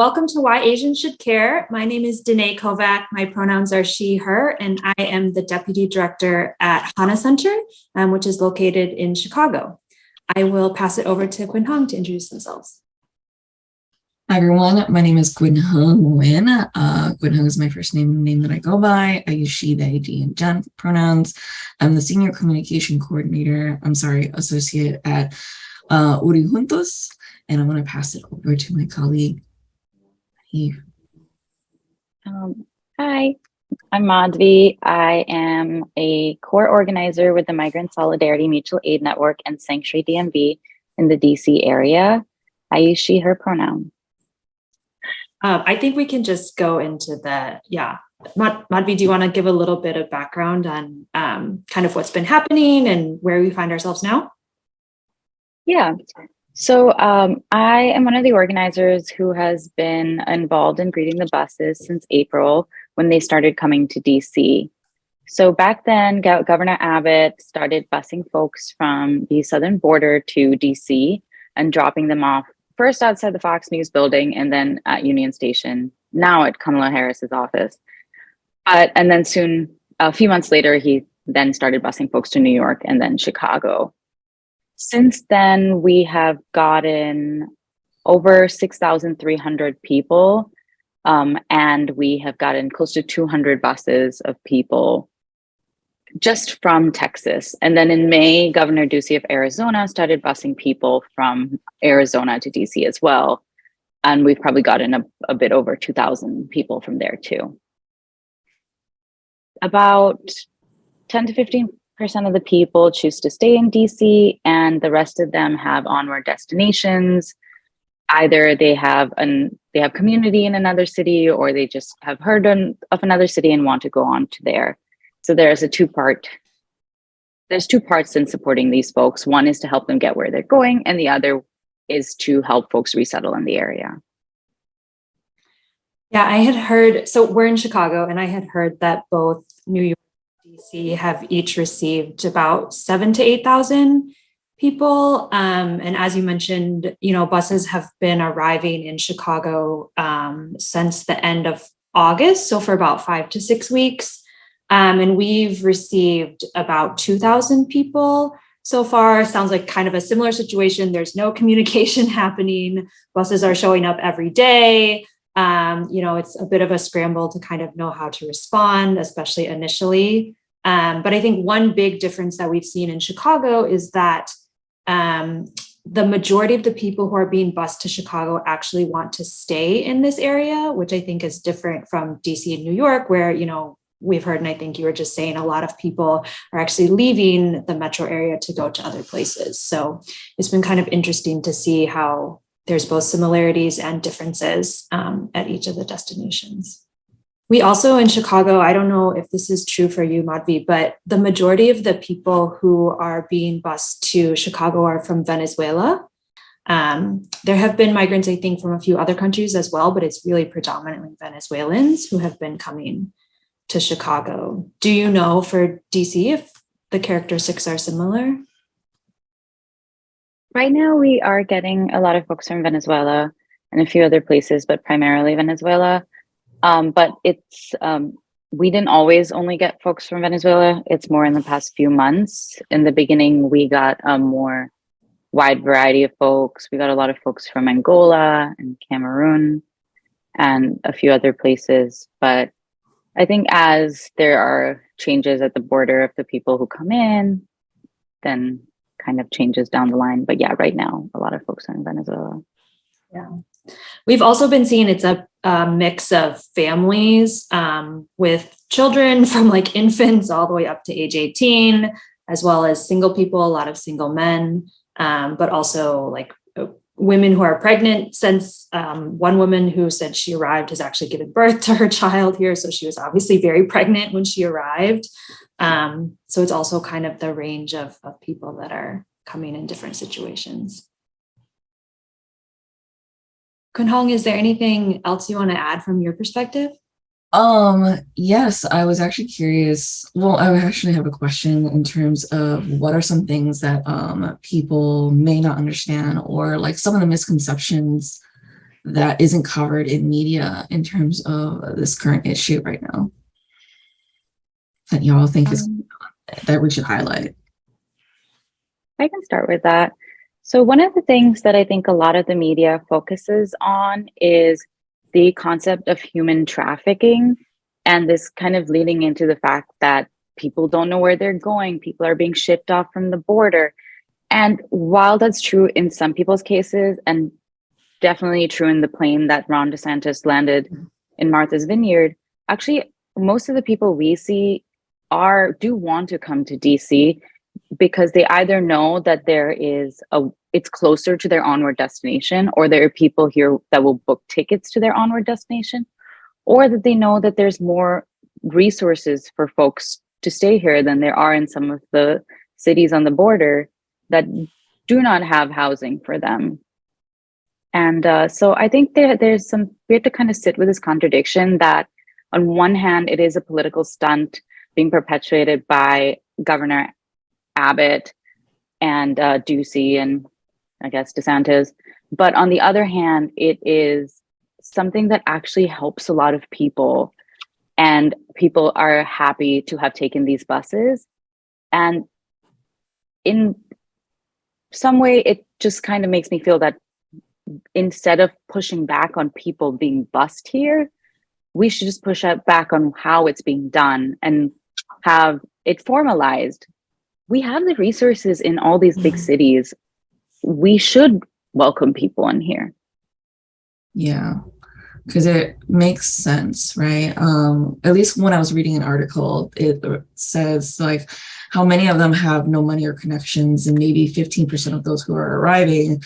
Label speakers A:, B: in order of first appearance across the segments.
A: welcome to Why Asians Should Care. My name is Danae Kovac. My pronouns are she, her, and I am the Deputy Director at Hana Center, um, which is located in Chicago. I will pass it over to Quinn Hong to introduce themselves.
B: Hi everyone, my name is Quinn Hung Nguyen. Uh, Hung is my first name, name that I go by. I use she, they, he, and gen pronouns. I'm the Senior Communication Coordinator, I'm sorry, Associate at uh, Woori Juntos, and I want to pass it over to my colleague, Eve.
C: Um, hi, I'm Madhvi. I am a core organizer with the Migrant Solidarity Mutual Aid Network and Sanctuary DMV in the DC area. I use she, her pronoun.
A: Um, I think we can just go into the, yeah. Mad Madhvi, do you want to give a little bit of background on um, kind of what's been happening and where we find ourselves now?
C: Yeah, so um, I am one of the organizers who has been involved in greeting the buses since April when they started coming to DC. So back then, Go Governor Abbott started busing folks from the southern border to DC and dropping them off first outside the Fox News building and then at Union Station, now at Kamala Harris's office. And then soon, a few months later, he then started busing folks to New York and then Chicago. Since then, we have gotten over 6,300 people um, and we have gotten close to 200 buses of people just from Texas. And then in May, Governor Ducey of Arizona started busing people from Arizona to DC as well. And we've probably gotten a, a bit over 2,000 people from there too. About 10 to 15 percent of the people choose to stay in DC and the rest of them have onward destinations. Either they have an they have community in another city or they just have heard on, of another city and want to go on to there. So there's a two part there's two parts in supporting these folks. One is to help them get where they're going and the other is to help folks resettle in the area.
A: Yeah, I had heard, so we're in Chicago and I had heard that both New York DC have each received about seven to 8,000 people. Um, and as you mentioned, you know, buses have been arriving in Chicago um, since the end of August, so for about five to six weeks. Um, and we've received about 2,000 people so far. Sounds like kind of a similar situation. There's no communication happening. Buses are showing up every day. Um, you know, it's a bit of a scramble to kind of know how to respond, especially initially. Um, but I think one big difference that we've seen in Chicago is that um, the majority of the people who are being bused to Chicago actually want to stay in this area, which I think is different from DC and New York, where, you know, we've heard, and I think you were just saying, a lot of people are actually leaving the metro area to go to other places. So it's been kind of interesting to see how there's both similarities and differences um, at each of the destinations. We also in Chicago, I don't know if this is true for you, Madhvi, but the majority of the people who are being bused to Chicago are from Venezuela. Um, there have been migrants, I think, from a few other countries as well, but it's really predominantly Venezuelans who have been coming to Chicago. Do you know for DC if the characteristics are similar?
C: Right now, we are getting a lot of folks from Venezuela and a few other places, but primarily Venezuela. Um, but it's um, we didn't always only get folks from Venezuela. It's more in the past few months. In the beginning, we got a more wide variety of folks. We got a lot of folks from Angola and Cameroon and a few other places. But I think as there are changes at the border of the people who come in, then kind of changes down the line. But yeah, right now, a lot of folks are in Venezuela.
A: Yeah. We've also been seeing it's a, a mix of families um, with children from like infants all the way up to age 18, as well as single people, a lot of single men, um, but also like uh, women who are pregnant since um, one woman who said she arrived has actually given birth to her child here. So she was obviously very pregnant when she arrived. Um, so it's also kind of the range of, of people that are coming in different situations. Kunhong, is there anything else you want to add from your perspective?
B: Um, yes, I was actually curious. Well, I actually have a question in terms of what are some things that um, people may not understand or like some of the misconceptions that isn't covered in media in terms of this current issue right now? That y'all think is
C: Um,
B: that we should highlight?
C: I can start with that. So, one of the things that I think a lot of the media focuses on is the concept of human trafficking. And this kind of leading into the fact that people don't know where they're going, people are being shipped off from the border. And while that's true in some people's cases, and definitely true in the plane that Ron DeSantis landed in Martha's Vineyard, actually, most of the people we see are do want to come to DC because they either know that there is a it's closer to their onward destination or there are people here that will book tickets to their onward destination or that they know that there's more resources for folks to stay here than there are in some of the cities on the border that do not have housing for them. And uh, so i think there, there's some we have to kind of sit with this contradiction that on one hand it is a political stunt being perpetuated by governor Abbott and uh, Ducey and I guess DeSantis. But on the other hand, it is something that actually helps a lot of people. And people are happy to have taken these buses. And in some way, it just kind of makes me feel that instead of pushing back on people being bused here, we should just push back on how it's being done and have it formalized we have the resources in all these big
B: Mhm.
C: cities. We should welcome people in here.
B: Yeah, because it makes sense, right? Um, at least when I was reading an article, it says like how many of them have no money or connections, and maybe 15% of those who are arriving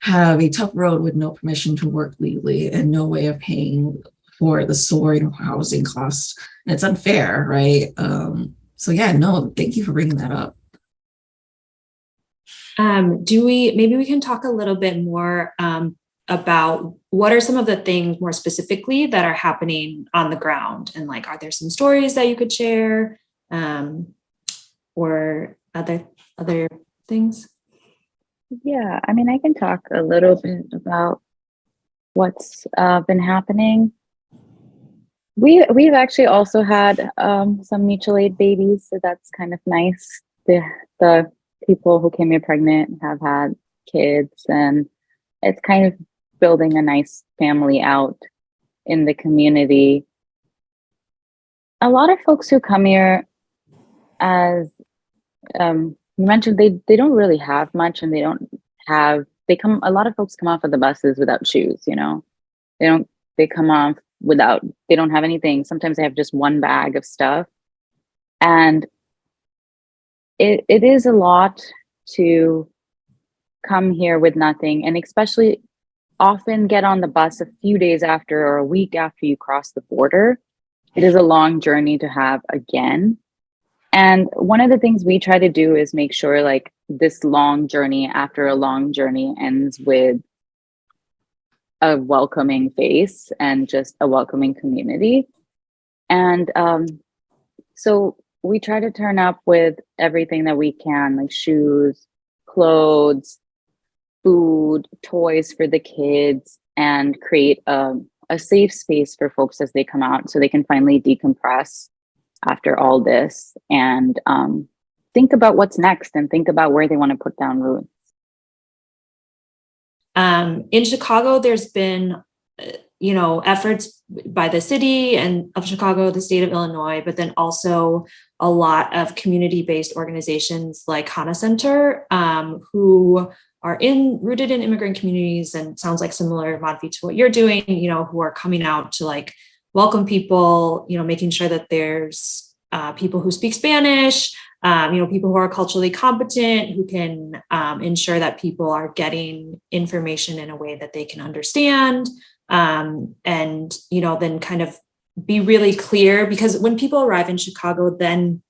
B: have a tough road with no permission to work legally and no way of paying for the soaring housing costs. And it's unfair, right? Um, so yeah, no, thank you for bringing that up.
A: Um, do we, maybe we can talk a little bit more um, about what are some of the things more specifically that are happening on the ground? And like, are there some stories that you could share? Um, or other, other things?
C: Yeah, I mean, I can talk a little bit about what's uh, been happening. We we've actually also had um, some mutual aid babies, so that's kind of nice. The the people who came here pregnant have had kids, and it's kind of building a nice family out in the community. A lot of folks who come here, as um, you mentioned, they they don't really have much, and they don't have. They come. A lot of folks come off of the buses without shoes. You know, they don't. They come off without. They don't have anything. Sometimes they have just one bag of stuff, and it it is a lot to come here with nothing, and especially often get on the bus a few days after or a week after you cross the border. It is a long journey to have again. And one of the things we try to do is make sure like this long journey after a long journey ends with a welcoming face and just a welcoming community. And um, so we try to turn up with everything that we can, like shoes, clothes, food, toys for the kids, and create a, a safe space for folks as they come out so they can finally decompress after all this and um, think about what's next and think about where they want to put down roots.
A: Um, in Chicago, there's been, you know, efforts by the city and of Chicago, the state of Illinois, but then also a lot of community-based organizations like Hana Center, um, who are in rooted in immigrant communities and sounds like similar Madhvi to what you're doing, you know, who are coming out to like welcome people, you know, making sure that there's uh, people who speak Spanish, um, you know, people who are culturally competent, who can um, ensure that people are getting information in a way that they can understand. Um, and, you know, then kind of be really clear because when people arrive in Chicago, then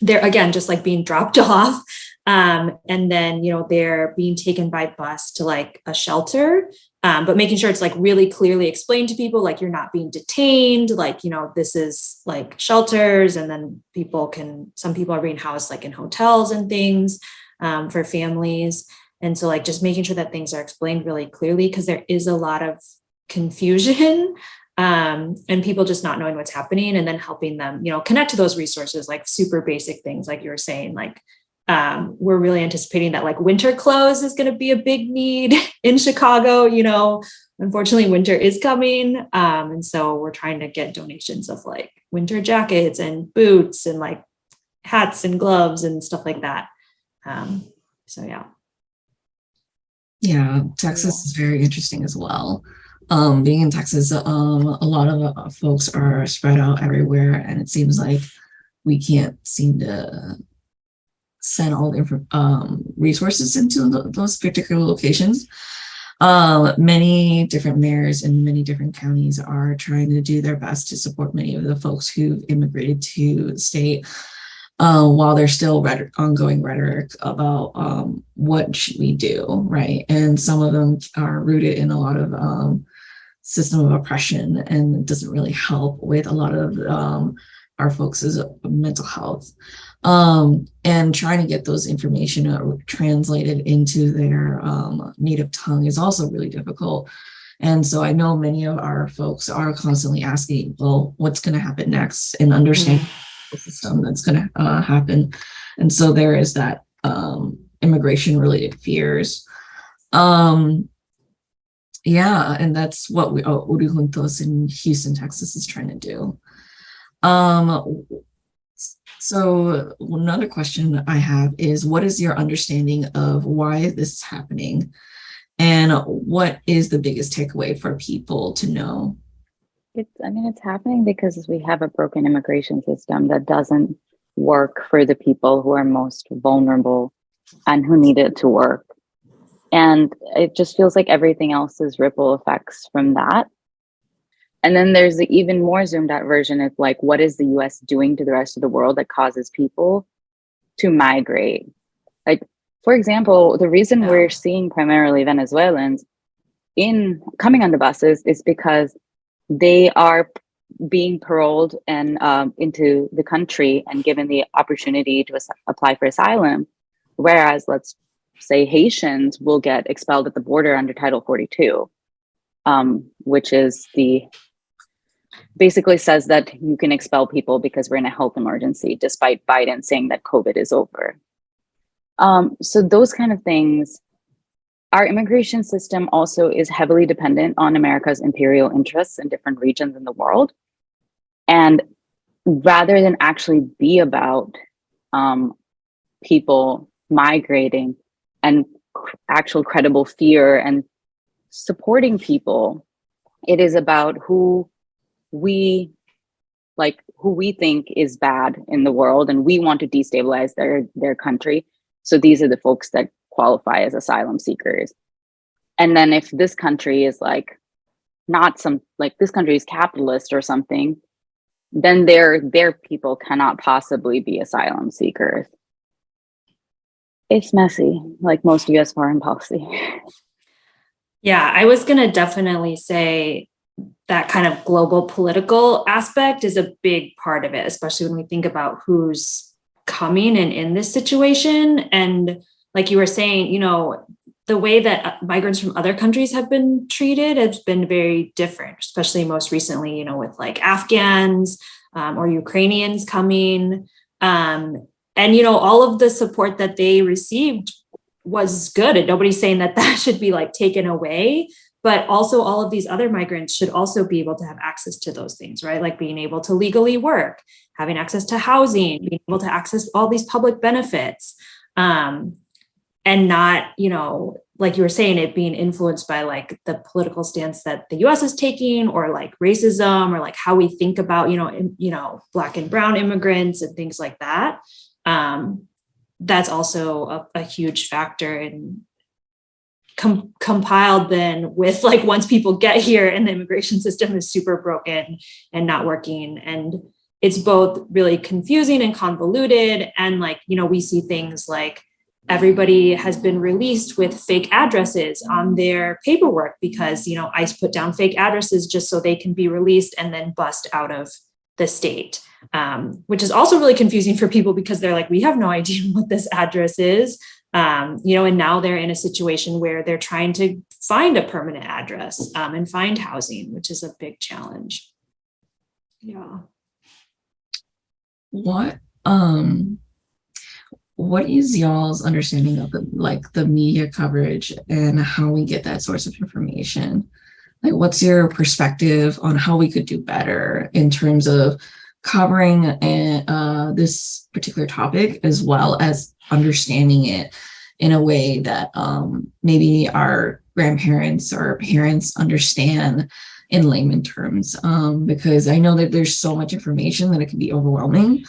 A: they're again just like being dropped off. Um, and then, you know, they're being taken by bus to like a shelter, um, but making sure it's like really clearly explained to people, like you're not being detained, like, you know, this is like shelters. And then people can, some people are being housed like in hotels and things um, for families. And so like just making sure that things are explained really clearly because there is a lot of confusion um, and people just not knowing what's happening and then helping them, you know, connect to those resources, like super basic things, like you were saying, like um, we're really anticipating that like winter clothes is going to be a big need in Chicago. You know, unfortunately, winter is coming. Um, and so we're trying to get donations of like winter jackets and boots and like hats and gloves and stuff like that. Um, so, yeah.
B: Yeah, Texas is very interesting as well. Um, being in Texas, um, a lot of uh, folks are spread out everywhere, and it seems like we can't seem to send all the um, resources into those particular locations. Um, many different mayors in many different counties are trying to do their best to support many of the folks who've immigrated to the state uh, while there's still rhetoric, ongoing rhetoric about um, what should we do, right? And some of them are rooted in a lot of um, system of oppression and it doesn't really help with a lot of um, our folks' mental health um, and trying to get those information uh, translated into their um, native tongue is also really difficult. And so I know many of our folks are constantly asking, well, what's going to happen next and understand mm -hmm. the system that's going to uh, happen. And so there is that um, immigration related fears. Um, yeah, and that's what we, oh, Woori Juntos in Houston, Texas is trying to do. Um, so another question I have is what is your understanding of why this is happening? And what is the biggest takeaway for people to know?
C: It's, I mean, it's happening because we have a broken immigration system that doesn't work for the people who are most vulnerable and who need it to work. And it just feels like everything else is ripple effects from that. And then there's the even more zoomed out version of like, what is the US doing to the rest of the world that causes people to migrate? Like, for example, the reason yeah. we're seeing primarily Venezuelans in coming on the buses is because they are being paroled and um, into the country and given the opportunity to apply for asylum. Whereas let's say Haitians will get expelled at the border under Title 42, um, which is the basically says that you can expel people because we're in a health emergency, despite Biden saying that COVID is over. Um, so those kind of things, our immigration system also is heavily dependent on America's imperial interests in different regions in the world. And rather than actually be about um, people migrating and actual credible fear and supporting people, it is about who we like who we think is bad in the world and we want to destabilize their their country. So these are the folks that qualify as asylum seekers. And then if this country is like not some like this country is capitalist or something then their their people cannot possibly be asylum seekers it's messy like most us foreign policy
A: yeah i was going to definitely say that kind of global political aspect is a big part of it, especially when we think about who's coming and in this situation. And like you were saying, you know, the way that migrants from other countries have been treated has been very different, especially most recently, you know, with like Afghans um, or Ukrainians coming. Um, and, you know, all of the support that they received was good. And nobody's saying that that should be like taken away but also all of these other migrants should also be able to have access to those things, right? Like being able to legally work, having access to housing, being able to access all these public benefits, um, and not, you know, like you were saying, it being influenced by like the political stance that the US is taking or like racism or like how we think about, you know, in, you know, black and brown immigrants and things like that. Um, that's also a, a huge factor in com compiled then with like once people get here and the immigration system is super broken and not working and it's both really confusing and convoluted and like you know we see things like everybody has been released with fake addresses on their paperwork because you know ICE put down fake addresses just so they can be released and then bust out of the state um, which is also really confusing for people because they're like we have no idea what this address is Um, you know, and now they're in a situation where they're trying to find a permanent address um, and find housing, which is a big challenge. Yeah.
B: What um what is y'all's understanding of the like the media coverage and how we get that source of information? Like what's your perspective on how we could do better in terms of covering a, uh, this particular topic as well as understanding it in a way that um, maybe our grandparents or parents understand in layman terms um, because I know that there's so much information that it can be overwhelming.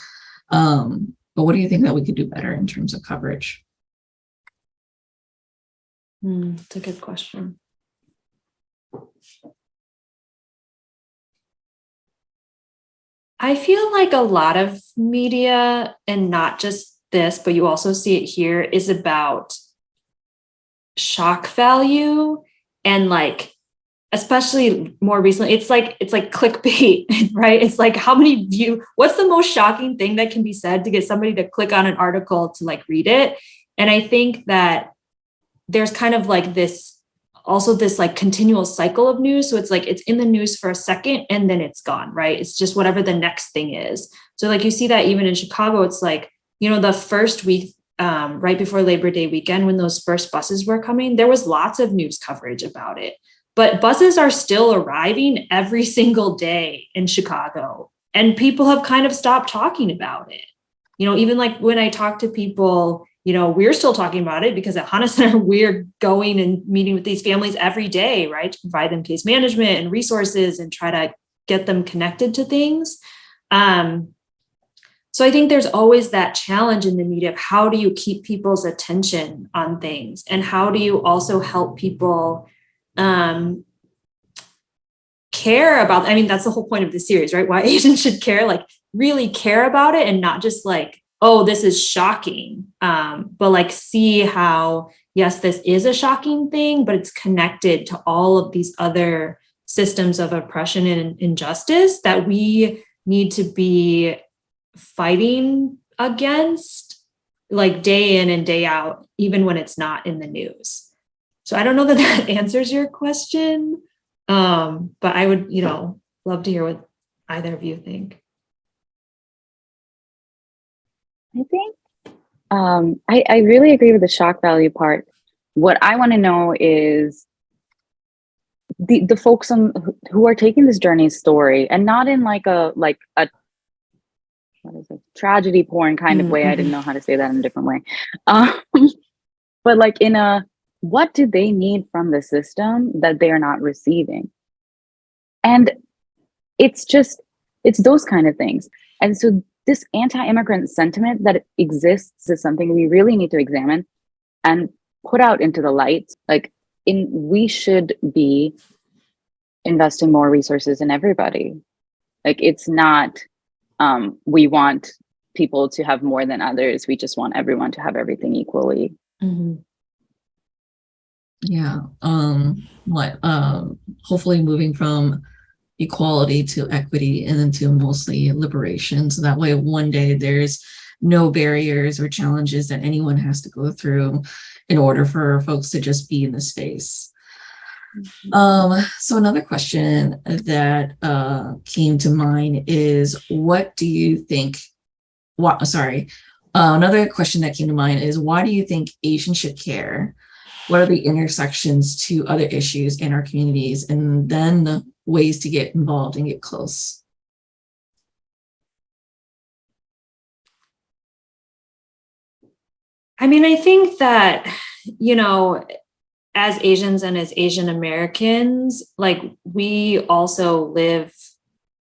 B: Um, but what do you think that we could do better in terms of coverage?
A: Hmm, That's a good question. I feel like a lot of media, and not just this, but you also see it here, is about shock value and like especially more recently it's like it's like clickbait right? It's like how many view what's the most shocking thing that can be said to get somebody to click on an article to like read it? And i think that there's kind of like this also this like continual cycle of news so it's like it's in the news for a second and then it's gone right it's just whatever the next thing is so like you see that even in chicago it's like you know the first week um, right before labor day weekend when those first buses were coming there was lots of news coverage about it but buses are still arriving every single day in Chicago. And people have kind of stopped talking about it. You know, even like when I talk to people, you know, we're still talking about it because at Hana Center, we're going and meeting with these families every day, right? To provide them case management and resources and try to get them connected to things. Um, so I think there's always that challenge in the media of how do you keep people's attention on things and how do you also help people um, care about, I mean, that's the whole point of the series, right? Why Asians should care, like really care about it and not just like, oh, this is shocking, um, but like see how, yes, this is a shocking thing, but it's connected to all of these other systems of oppression and injustice that we need to be fighting against like day in and day out, even when it's not in the news. So I don't know that that answers your question, um, but I would, you know, love to hear what either of you think.
C: I think um, I, I really agree with the shock value part. What I want to know is the the folks on who are taking this journey story and not in like a like a what is it tragedy porn kind of way. I didn't
A: Mhm.
C: know how to say that in a different way, um, but like in a what do they need from the system that they are not receiving? And it's just, it's those kind of things. And so this anti-immigrant sentiment that exists is something we really need to examine and put out into the light. Like in, we should be investing more resources in everybody. Like it's not, um, we want people to have more than others. We just want everyone to have everything equally.
B: Yeah, um, what, um, hopefully moving from equality to equity and then to mostly liberation. So that way one day there's no barriers or challenges that anyone has to go through in order for folks to just be in the space. Um, so another question that uh, came to mind is what do you think, what, sorry, uh, another question that came to mind is why do you think Asians should care? What are the intersections to other issues in our communities? And then the ways to get involved and get close.
A: I mean, I think that, you know, as Asians and as Asian Americans, like we also live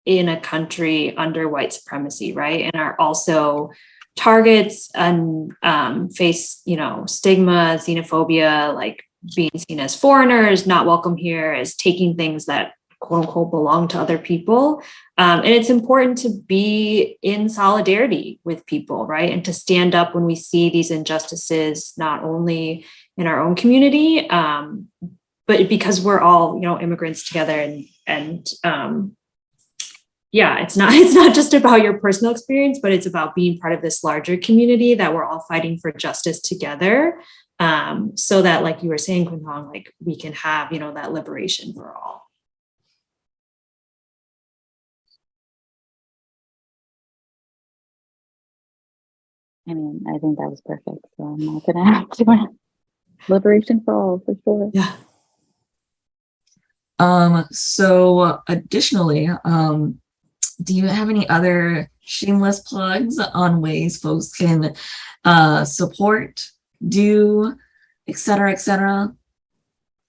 A: in a country under white supremacy, right? And are also targets and um, face, you know, stigma, xenophobia, like being seen as foreigners, not welcome here, as taking things that quote unquote belong to other people. Um, and it's important to be in solidarity with people, right? And to stand up when we see these injustices, not only in our own community, um, but because we're all, you know, immigrants together and, and um, yeah, it's not it's not just about your personal experience, but it's about being part of this larger community that we're all fighting for justice together. Um, so that, like you were saying, Kun like we can have, you know, that liberation for all.
C: I mean, I think that was perfect. So I'm not gonna have to liberation for all for sure.
A: Yeah.
B: Um, so additionally, um, do you have any other shameless plugs on ways folks can uh, support, do, et cetera, et cetera?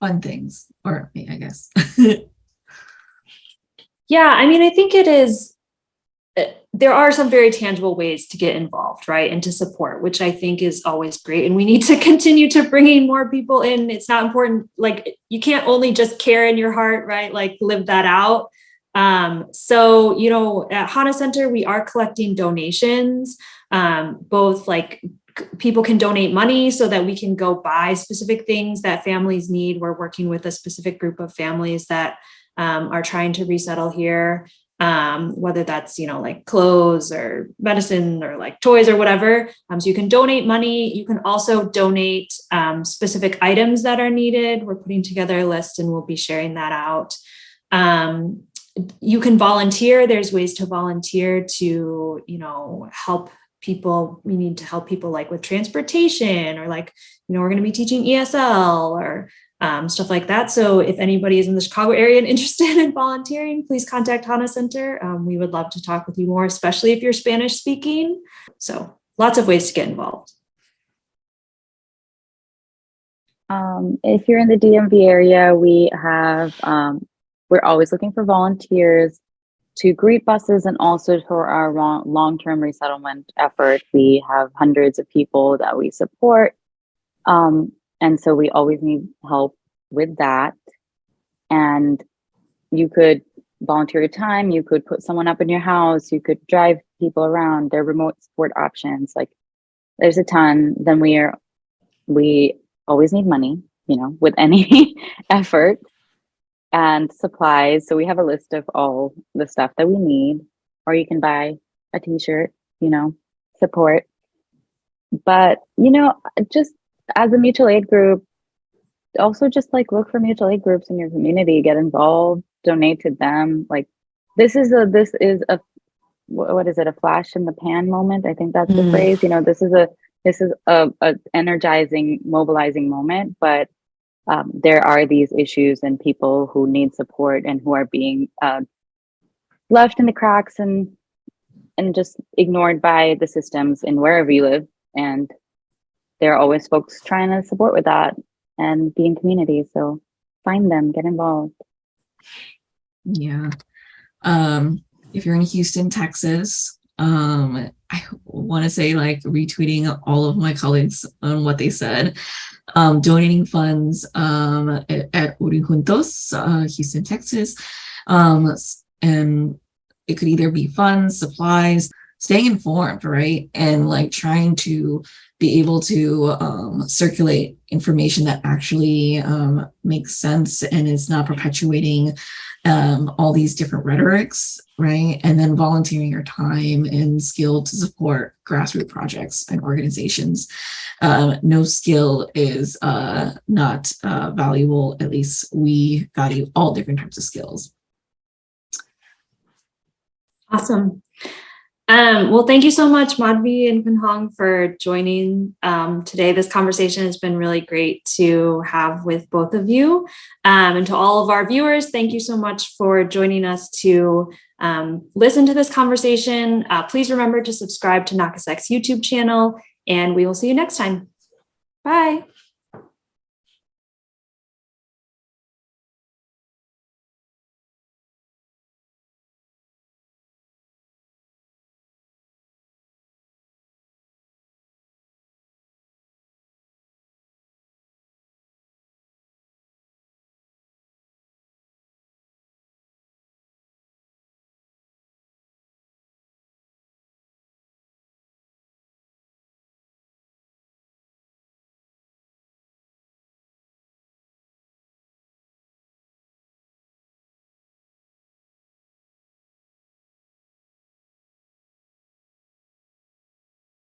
B: Fun things, or me, I guess.
A: Yeah, I mean, I think it is, there are some very tangible ways to get involved, right? And to support, which I think is always great. And we need to continue to bringing more people in. It's not important, like you can't only just care in your heart, right? Like live that out. Um, so, you know, at HANA Center, we are collecting donations, um, both like people can donate money so that we can go buy specific things that families need. We're working with a specific group of families that um, are trying to resettle here, um, whether that's, you know, like clothes or medicine or like toys or whatever. Um, so you can donate money. You can also donate um, specific items that are needed. We're putting together a list and we'll be sharing that out. Um, you can volunteer. There's ways to volunteer to, you know, help people. We need to help people like with transportation or like, you know, we're going to be teaching ESL or um, stuff like that. So if anybody is in the Chicago area and interested in volunteering, please contact HANA Center. Um, we would love to talk with you more, especially if you're Spanish speaking. So lots of ways to get involved.
C: Um, if you're in the DMV area, we have, um, we're always looking for volunteers to greet buses and also for our long- long-term resettlement effort. We have hundreds of people that we support. Um, and so we always need help with that. And you could volunteer your time, you could put someone up in your house, you could drive people around, there are remote support options. Like there's a ton. Then we are, we always need money, you know, with any effort and supplies. So we have a list of all the stuff that we need, or you can buy a t-shirt, you know, support. But, you know, just as a mutual aid group, also just like look for mutual aid groups in your community, get involved, donate to them. Like this is a, this is a, what is it? A flash in the pan moment. I think that's the
A: Mm.
C: phrase, you know, this is a, this is a, a energizing, mobilizing moment, but um, there are these issues and people who need support and who are being uh, left in the cracks and and just ignored by the systems in wherever you live. And there are always folks trying to support with that and be in community. So find them, get involved.
B: Yeah. Um, if you're in Houston, Texas, um, I want to say like retweeting all of my colleagues on what they said. Um, donating funds um, at, at Juntos, uh, Houston, Texas. Um, and it could either be funds, supplies, staying informed, right? And like trying to be able to um, circulate information that actually um, makes sense and is not perpetuating um, all these different rhetorics, right? And then volunteering your time and skill to support grassroots projects and organizations. Um, no skill is uh, not uh, valuable. At least we value all different types of skills.
A: Awesome. Um, well, thank you so much, Madhvi and Kun Hong, for joining um, today. This conversation has been really great to have with both of you. Um, and to all of our viewers, thank you so much for joining us to um, listen to this conversation. Uh, please remember to subscribe to NAKASEC's YouTube channel, and we will see you next time. Bye.